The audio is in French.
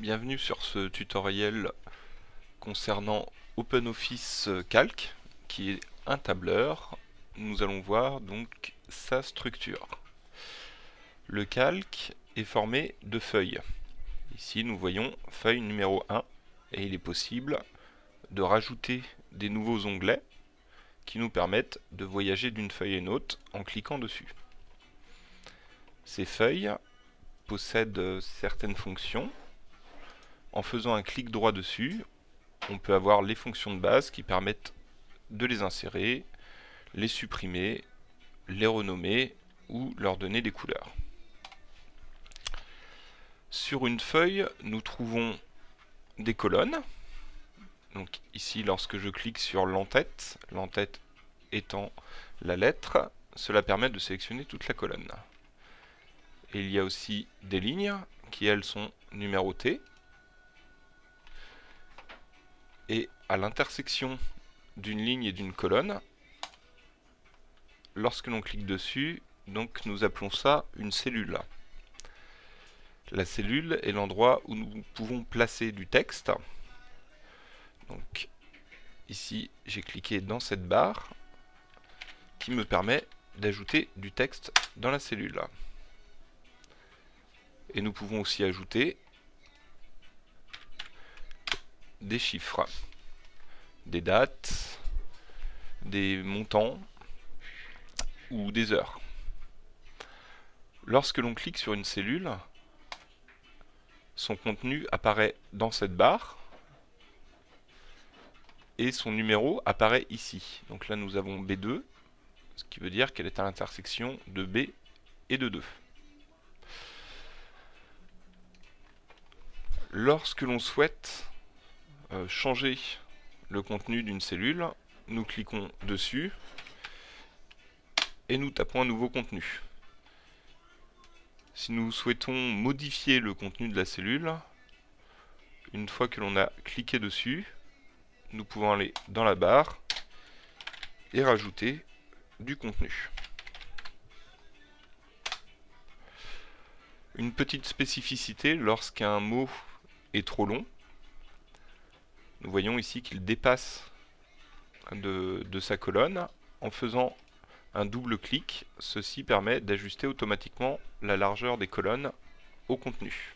Bienvenue sur ce tutoriel concernant OpenOffice Calc qui est un tableur. Nous allons voir donc sa structure. Le calque est formé de feuilles. Ici nous voyons feuille numéro 1 et il est possible de rajouter des nouveaux onglets qui nous permettent de voyager d'une feuille à une autre en cliquant dessus. Ces feuilles possèdent certaines fonctions en faisant un clic droit dessus, on peut avoir les fonctions de base qui permettent de les insérer, les supprimer, les renommer ou leur donner des couleurs. Sur une feuille, nous trouvons des colonnes. Donc ici, lorsque je clique sur l'entête, l'entête étant la lettre, cela permet de sélectionner toute la colonne. Et il y a aussi des lignes qui, elles, sont numérotées et à l'intersection d'une ligne et d'une colonne, lorsque l'on clique dessus, donc nous appelons ça une cellule. La cellule est l'endroit où nous pouvons placer du texte. Donc ici, j'ai cliqué dans cette barre qui me permet d'ajouter du texte dans la cellule. Et nous pouvons aussi ajouter des chiffres, des dates, des montants ou des heures. Lorsque l'on clique sur une cellule, son contenu apparaît dans cette barre et son numéro apparaît ici. Donc là nous avons B2, ce qui veut dire qu'elle est à l'intersection de B et de 2. Lorsque l'on souhaite euh, changer le contenu d'une cellule, nous cliquons dessus et nous tapons un nouveau contenu. Si nous souhaitons modifier le contenu de la cellule, une fois que l'on a cliqué dessus, nous pouvons aller dans la barre et rajouter du contenu. Une petite spécificité, lorsqu'un mot est trop long, nous voyons ici qu'il dépasse de, sa colonne. En faisant un double clic, ceci permet d'ajuster automatiquement la largeur des colonnes au contenu.